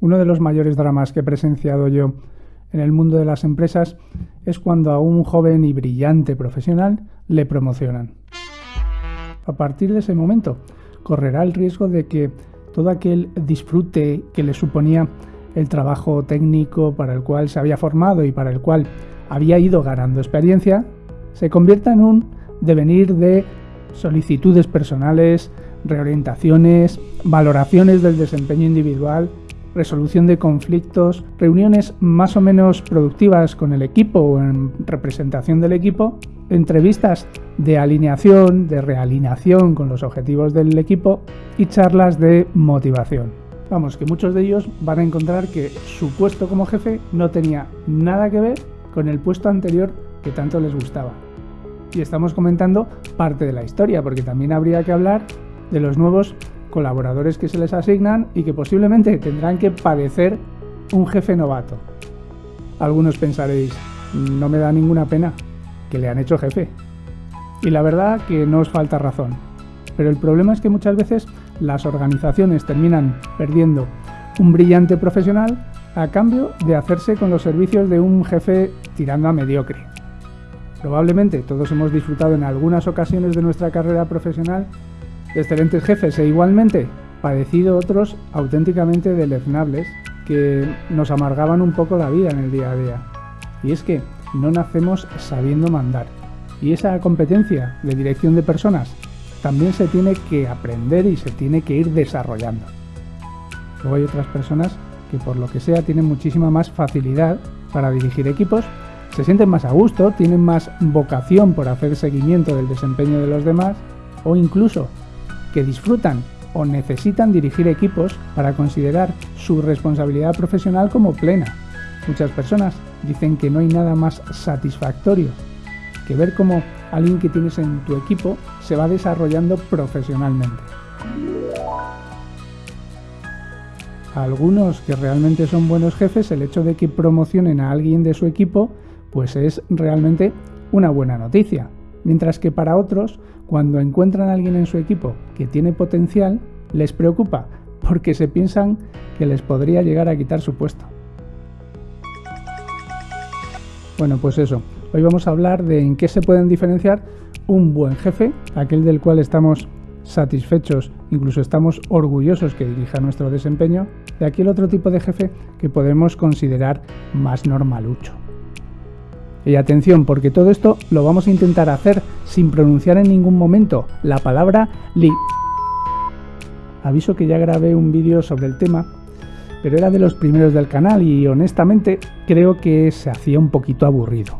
Uno de los mayores dramas que he presenciado yo en el mundo de las empresas es cuando a un joven y brillante profesional le promocionan. A partir de ese momento, correrá el riesgo de que todo aquel disfrute que le suponía el trabajo técnico para el cual se había formado y para el cual había ido ganando experiencia, se convierta en un devenir de solicitudes personales, reorientaciones, valoraciones del desempeño individual, resolución de conflictos, reuniones más o menos productivas con el equipo o en representación del equipo, entrevistas de alineación, de realineación con los objetivos del equipo y charlas de motivación. Vamos, que muchos de ellos van a encontrar que su puesto como jefe no tenía nada que ver con el puesto anterior que tanto les gustaba. Y estamos comentando parte de la historia, porque también habría que hablar de los nuevos colaboradores que se les asignan y que posiblemente tendrán que padecer un jefe novato. Algunos pensaréis, no me da ninguna pena que le han hecho jefe. Y la verdad que no os falta razón. Pero el problema es que muchas veces las organizaciones terminan perdiendo un brillante profesional a cambio de hacerse con los servicios de un jefe tirando a mediocre. Probablemente todos hemos disfrutado en algunas ocasiones de nuestra carrera profesional excelentes jefes e igualmente padecido otros auténticamente deleznables que nos amargaban un poco la vida en el día a día. Y es que no nacemos sabiendo mandar. Y esa competencia de dirección de personas también se tiene que aprender y se tiene que ir desarrollando. Luego hay otras personas que por lo que sea tienen muchísima más facilidad para dirigir equipos, se sienten más a gusto, tienen más vocación por hacer seguimiento del desempeño de los demás o incluso que disfrutan o necesitan dirigir equipos para considerar su responsabilidad profesional como plena. Muchas personas dicen que no hay nada más satisfactorio que ver cómo alguien que tienes en tu equipo se va desarrollando profesionalmente. Algunos que realmente son buenos jefes, el hecho de que promocionen a alguien de su equipo, pues es realmente una buena noticia. Mientras que para otros, cuando encuentran a alguien en su equipo que tiene potencial, les preocupa porque se piensan que les podría llegar a quitar su puesto. Bueno, pues eso. Hoy vamos a hablar de en qué se pueden diferenciar un buen jefe, aquel del cual estamos satisfechos, incluso estamos orgullosos que dirija nuestro desempeño, de aquel otro tipo de jefe que podemos considerar más normalucho. Y atención, porque todo esto lo vamos a intentar hacer sin pronunciar en ningún momento la palabra li. Aviso que ya grabé un vídeo sobre el tema pero era de los primeros del canal y honestamente creo que se hacía un poquito aburrido.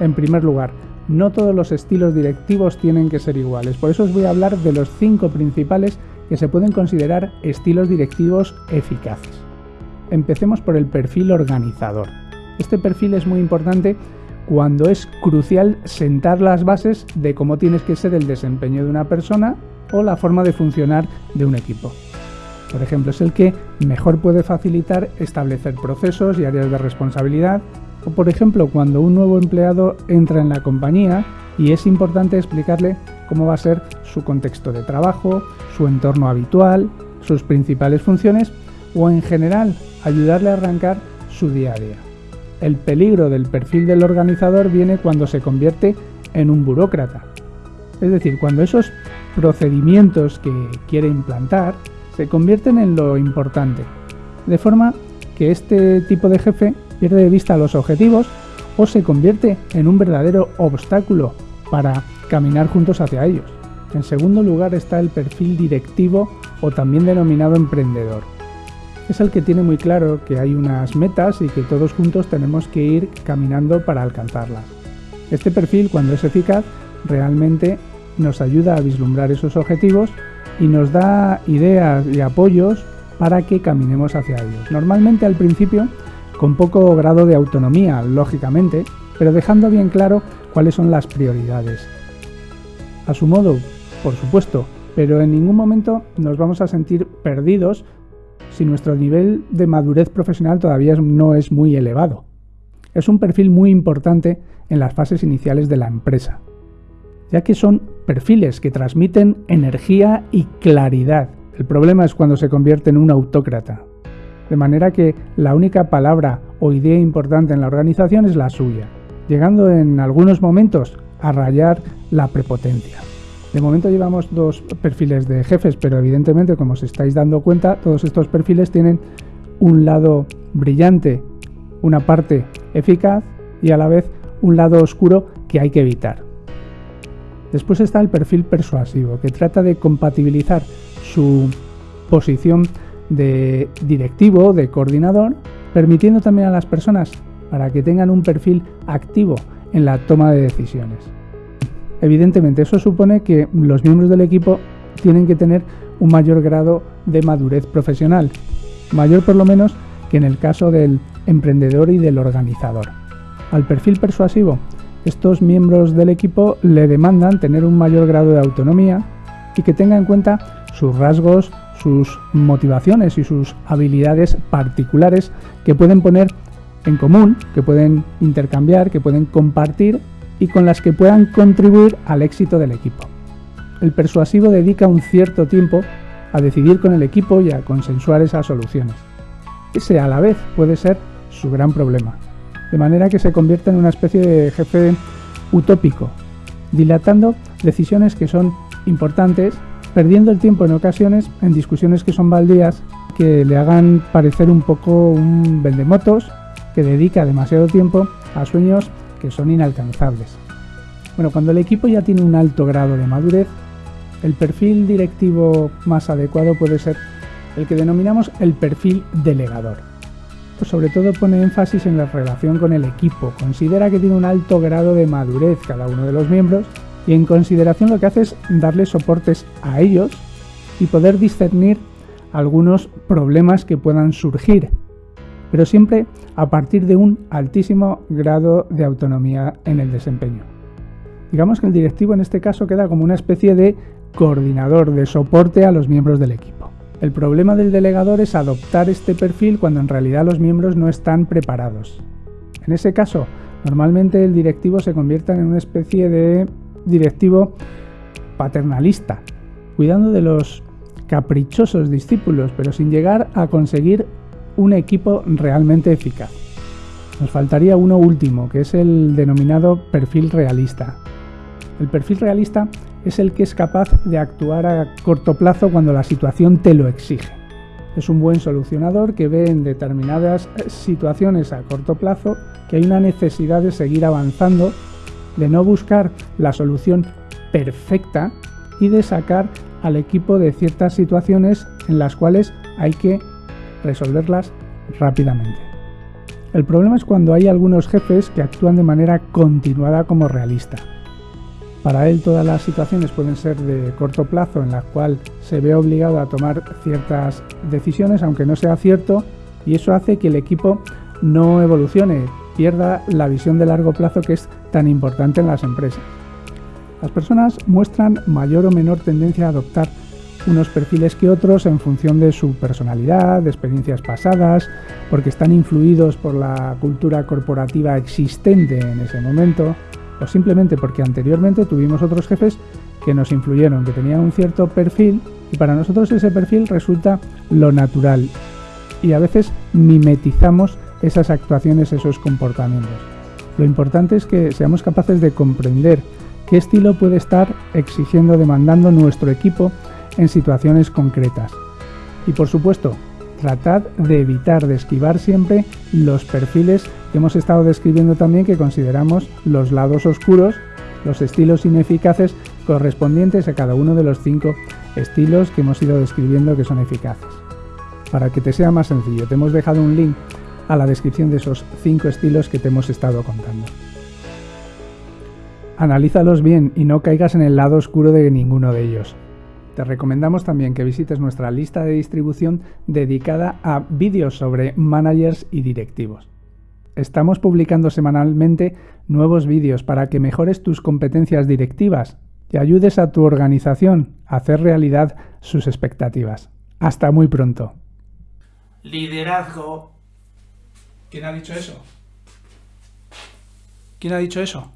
En primer lugar, no todos los estilos directivos tienen que ser iguales, por eso os voy a hablar de los cinco principales que se pueden considerar estilos directivos eficaces. Empecemos por el perfil organizador. Este perfil es muy importante cuando es crucial sentar las bases de cómo tienes que ser el desempeño de una persona o la forma de funcionar de un equipo. Por ejemplo, es el que mejor puede facilitar establecer procesos y áreas de responsabilidad, o por ejemplo, cuando un nuevo empleado entra en la compañía y es importante explicarle cómo va a ser su contexto de trabajo, su entorno habitual, sus principales funciones o en general ayudarle a arrancar su día a día. El peligro del perfil del organizador viene cuando se convierte en un burócrata. Es decir, cuando esos procedimientos que quiere implantar se convierten en lo importante, de forma que este tipo de jefe pierde de vista los objetivos o se convierte en un verdadero obstáculo para caminar juntos hacia ellos. En segundo lugar está el perfil directivo o también denominado emprendedor. Es el que tiene muy claro que hay unas metas y que todos juntos tenemos que ir caminando para alcanzarlas. Este perfil, cuando es eficaz, realmente nos ayuda a vislumbrar esos objetivos y nos da ideas y apoyos para que caminemos hacia ellos. Normalmente al principio con poco grado de autonomía, lógicamente, pero dejando bien claro cuáles son las prioridades. A su modo, por supuesto, pero en ningún momento nos vamos a sentir perdidos si nuestro nivel de madurez profesional todavía no es muy elevado. Es un perfil muy importante en las fases iniciales de la empresa ya que son perfiles que transmiten energía y claridad. El problema es cuando se convierte en un autócrata. de manera que la única palabra o idea importante en la organización es la suya, llegando en algunos momentos a rayar la prepotencia. De momento llevamos dos perfiles de jefes, pero evidentemente, como os estáis dando cuenta, todos estos perfiles tienen un lado brillante, una parte eficaz y a la vez un lado oscuro que hay que evitar. Después está el perfil persuasivo, que trata de compatibilizar su posición de directivo, de coordinador, permitiendo también a las personas para que tengan un perfil activo en la toma de decisiones. Evidentemente, eso supone que los miembros del equipo tienen que tener un mayor grado de madurez profesional, mayor por lo menos que en el caso del emprendedor y del organizador. Al perfil persuasivo, estos miembros del equipo le demandan tener un mayor grado de autonomía y que tenga en cuenta sus rasgos, sus motivaciones y sus habilidades particulares que pueden poner en común, que pueden intercambiar, que pueden compartir y con las que puedan contribuir al éxito del equipo. El persuasivo dedica un cierto tiempo a decidir con el equipo y a consensuar esas soluciones. Ese a la vez puede ser su gran problema, de manera que se convierte en una especie de jefe utópico, dilatando decisiones que son importantes, perdiendo el tiempo en ocasiones en discusiones que son baldías, que le hagan parecer un poco un vendemotos, que dedica demasiado tiempo a sueños que son inalcanzables. Bueno, cuando el equipo ya tiene un alto grado de madurez, el perfil directivo más adecuado puede ser el que denominamos el perfil delegador. Pues sobre todo pone énfasis en la relación con el equipo, considera que tiene un alto grado de madurez cada uno de los miembros y en consideración lo que hace es darle soportes a ellos y poder discernir algunos problemas que puedan surgir pero siempre a partir de un altísimo grado de autonomía en el desempeño. Digamos que el directivo en este caso queda como una especie de coordinador, de soporte a los miembros del equipo. El problema del delegador es adoptar este perfil cuando en realidad los miembros no están preparados. En ese caso, normalmente el directivo se convierte en una especie de directivo paternalista, cuidando de los caprichosos discípulos, pero sin llegar a conseguir un equipo realmente eficaz. Nos faltaría uno último, que es el denominado perfil realista. El perfil realista es el que es capaz de actuar a corto plazo cuando la situación te lo exige. Es un buen solucionador que ve en determinadas situaciones a corto plazo que hay una necesidad de seguir avanzando, de no buscar la solución perfecta y de sacar al equipo de ciertas situaciones en las cuales hay que resolverlas rápidamente. El problema es cuando hay algunos jefes que actúan de manera continuada como realista. Para él todas las situaciones pueden ser de corto plazo en la cual se ve obligado a tomar ciertas decisiones aunque no sea cierto y eso hace que el equipo no evolucione, pierda la visión de largo plazo que es tan importante en las empresas. Las personas muestran mayor o menor tendencia a adoptar unos perfiles que otros en función de su personalidad, de experiencias pasadas, porque están influidos por la cultura corporativa existente en ese momento, o simplemente porque anteriormente tuvimos otros jefes que nos influyeron, que tenían un cierto perfil y para nosotros ese perfil resulta lo natural y a veces mimetizamos esas actuaciones, esos comportamientos. Lo importante es que seamos capaces de comprender qué estilo puede estar exigiendo, demandando nuestro equipo en situaciones concretas. Y por supuesto, tratad de evitar, de esquivar siempre los perfiles que hemos estado describiendo también que consideramos los lados oscuros, los estilos ineficaces correspondientes a cada uno de los cinco estilos que hemos ido describiendo que son eficaces. Para que te sea más sencillo, te hemos dejado un link a la descripción de esos cinco estilos que te hemos estado contando. Analízalos bien y no caigas en el lado oscuro de ninguno de ellos. Te recomendamos también que visites nuestra lista de distribución dedicada a vídeos sobre managers y directivos. Estamos publicando semanalmente nuevos vídeos para que mejores tus competencias directivas y ayudes a tu organización a hacer realidad sus expectativas. Hasta muy pronto. Liderazgo. ¿Quién ha dicho eso? ¿Quién ha dicho eso?